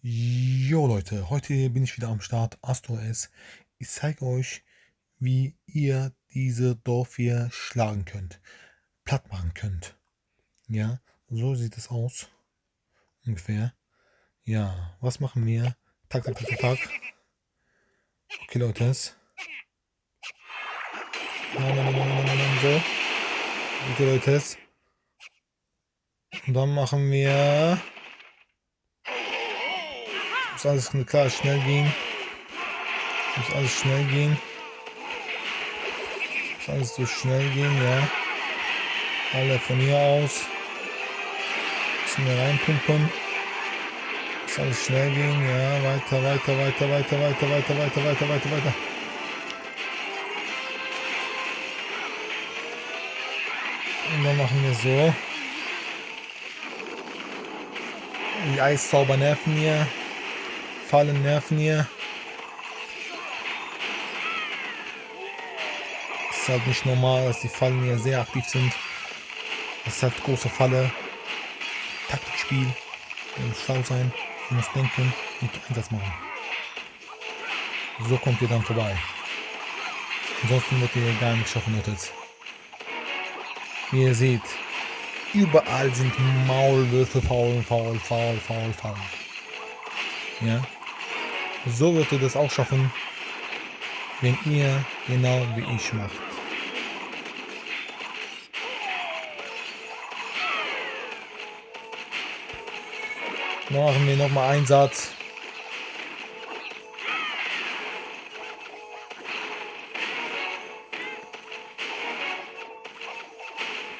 Jo Leute, heute bin ich wieder am Start, AstroS. Ich zeige euch, wie ihr diese Dorf hier schlagen könnt, platt machen könnt. Ja, so sieht es aus. Ungefähr. Ja, was machen wir? Tak, tak, tak, tak. Okay, Leute. Nein, nein, nein, nein, nein, nein, so. Okay, Leute. Und dann machen wir muss alles klar schnell gehen. Muss alles schnell gehen. Muss alles so schnell gehen, ja. Alle von hier aus. Müssen wir reinpumpen. Muss alles schnell gehen, ja. Weiter, weiter, weiter, weiter, weiter, weiter, weiter, weiter, weiter, weiter. Und dann machen wir so. Die Eiszauber nerven hier. Fallen nerven hier. Ist halt nicht normal, dass die Fallen hier sehr aktiv sind. Das ist halt große Falle. Taktikspiel. Man muss schlau sein, man muss denken und Einsatz machen. So kommt ihr dann vorbei. Ansonsten wird ihr gar nicht schaffen, Leute. Wie ihr seht, überall sind Maulwürfe faul, faul, faul, faul, faul. Ja. So wird ihr das auch schaffen, wenn ihr genau wie ich macht. Machen wir noch mal einen Satz.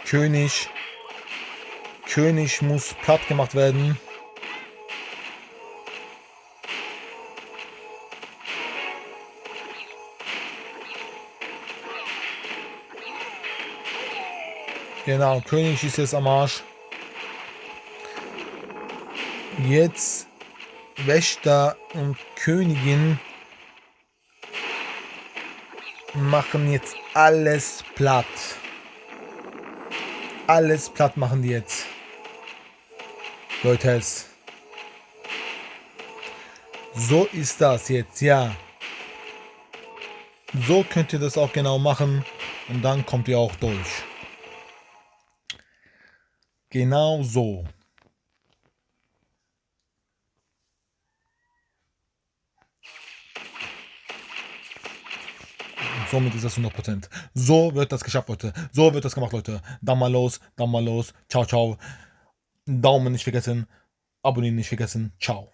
König. König muss platt gemacht werden. Genau, König ist jetzt am Arsch. Jetzt Wächter und Königin machen jetzt alles platt. Alles platt machen die jetzt. Leute, so ist das jetzt, ja. So könnt ihr das auch genau machen und dann kommt ihr auch durch. Genau so. somit ist das 100%. So wird das geschafft, Leute. So wird das gemacht, Leute. Dann mal los, dann mal los. Ciao, ciao. Daumen nicht vergessen. Abonnieren nicht vergessen. Ciao.